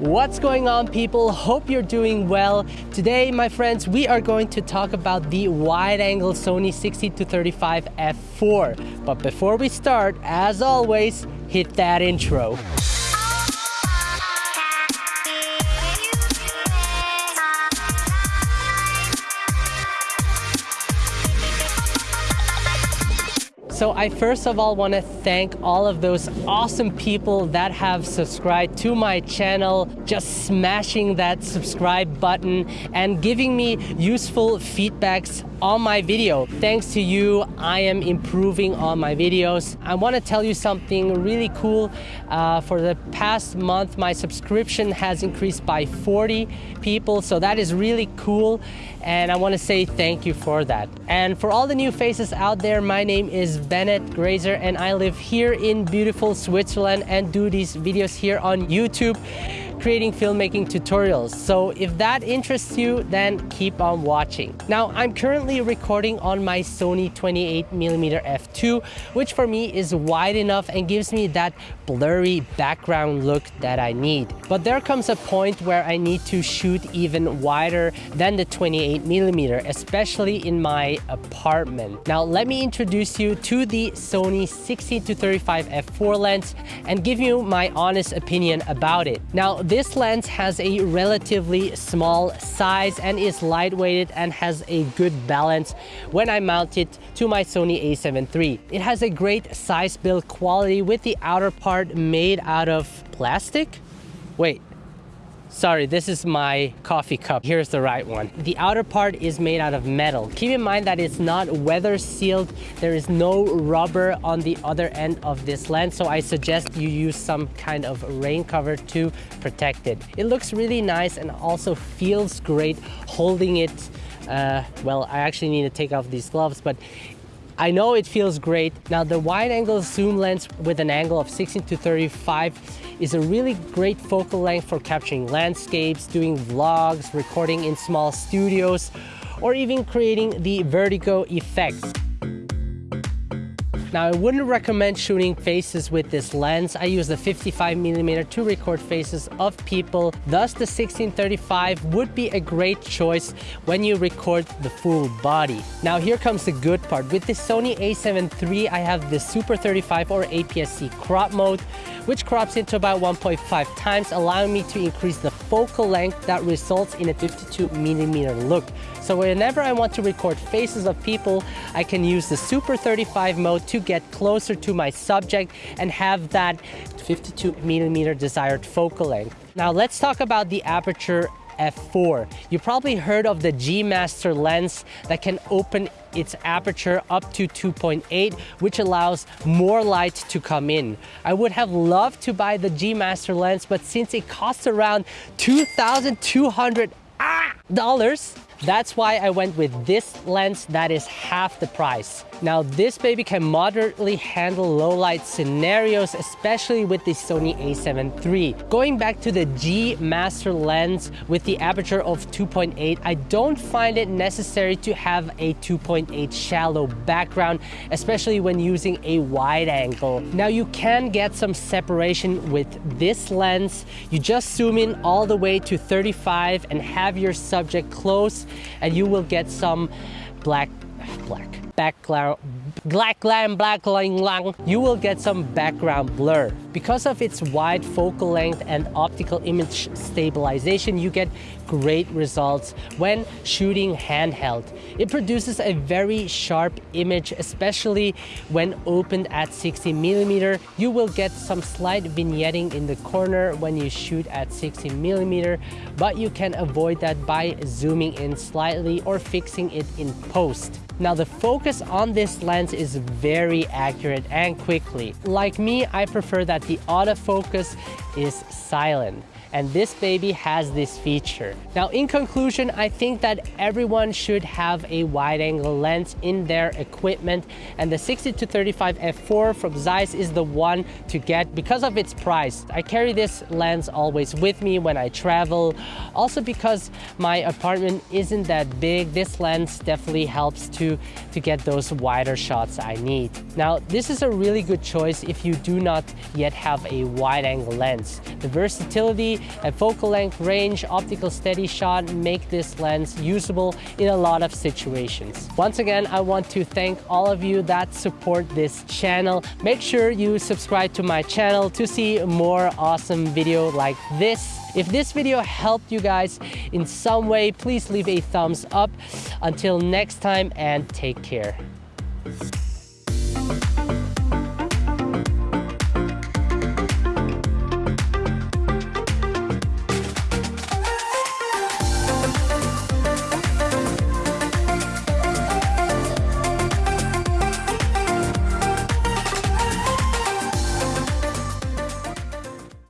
What's going on people? Hope you're doing well. Today, my friends, we are going to talk about the wide-angle Sony 16-35 f4. But before we start, as always, hit that intro. So I first of all want to thank all of those awesome people that have subscribed to my channel, just smashing that subscribe button and giving me useful feedbacks on my video. Thanks to you, I am improving on my videos. I want to tell you something really cool. Uh, for the past month, my subscription has increased by 40 people, so that is really cool. And I want to say thank you for that. And for all the new faces out there, my name is Bennett Grazer and I live here in beautiful Switzerland and do these videos here on YouTube creating filmmaking tutorials. So if that interests you, then keep on watching. Now, I'm currently recording on my Sony 28mm f2, which for me is wide enough and gives me that blurry background look that I need. But there comes a point where I need to shoot even wider than the 28mm, especially in my apartment. Now, let me introduce you to the Sony 16-35 f4 lens and give you my honest opinion about it. Now, this lens has a relatively small size and is lightweighted and has a good balance when I mount it to my Sony a7 III. It has a great size build quality with the outer part made out of plastic. Wait, Sorry, this is my coffee cup. Here's the right one. The outer part is made out of metal. Keep in mind that it's not weather sealed. There is no rubber on the other end of this lens, so I suggest you use some kind of rain cover to protect it. It looks really nice and also feels great holding it. Uh, well, I actually need to take off these gloves, but I know it feels great. Now the wide angle zoom lens with an angle of 16 to 35 is a really great focal length for capturing landscapes, doing vlogs, recording in small studios, or even creating the vertigo effects. Now I wouldn't recommend shooting faces with this lens. I use the 55 millimeter to record faces of people. Thus the 1635 would be a great choice when you record the full body. Now here comes the good part. With the Sony a7 III, I have the Super 35 or APS-C crop mode, which crops into about 1.5 times, allowing me to increase the focal length that results in a 52 millimeter look. So whenever I want to record faces of people, I can use the Super 35 mode to get closer to my subject and have that 52 millimeter desired focal length. Now let's talk about the aperture f4. You probably heard of the G Master lens that can open its aperture up to 2.8, which allows more light to come in. I would have loved to buy the G Master lens, but since it costs around 2,200 ah, dollars, that's why I went with this lens that is half the price. Now this baby can moderately handle low light scenarios, especially with the Sony a7 III. Going back to the G Master lens with the aperture of 2.8, I don't find it necessary to have a 2.8 shallow background, especially when using a wide angle. Now you can get some separation with this lens. You just zoom in all the way to 35 and have your subject close and you will get some black, black, background, black lamb, black lang lang, you will get some background blur. Because of its wide focal length and optical image stabilization, you get great results when shooting handheld. It produces a very sharp image, especially when opened at 16 millimeter. You will get some slight vignetting in the corner when you shoot at 16 millimeter, but you can avoid that by zooming in slightly or fixing it in post. Now the focus on this lens is very accurate and quickly. Like me, I prefer that the autofocus is silent and this baby has this feature. Now in conclusion, I think that everyone should have a wide angle lens in their equipment and the 16 to 35 f4 from Zeiss is the one to get because of its price. I carry this lens always with me when I travel. Also because my apartment isn't that big, this lens definitely helps to, to get those wider shots I need. Now this is a really good choice if you do not yet have a wide angle lens. The versatility and focal length, range, optical steady shot make this lens usable in a lot of situations. Once again, I want to thank all of you that support this channel. Make sure you subscribe to my channel to see more awesome video like this. If this video helped you guys in some way, please leave a thumbs up. Until next time and take care.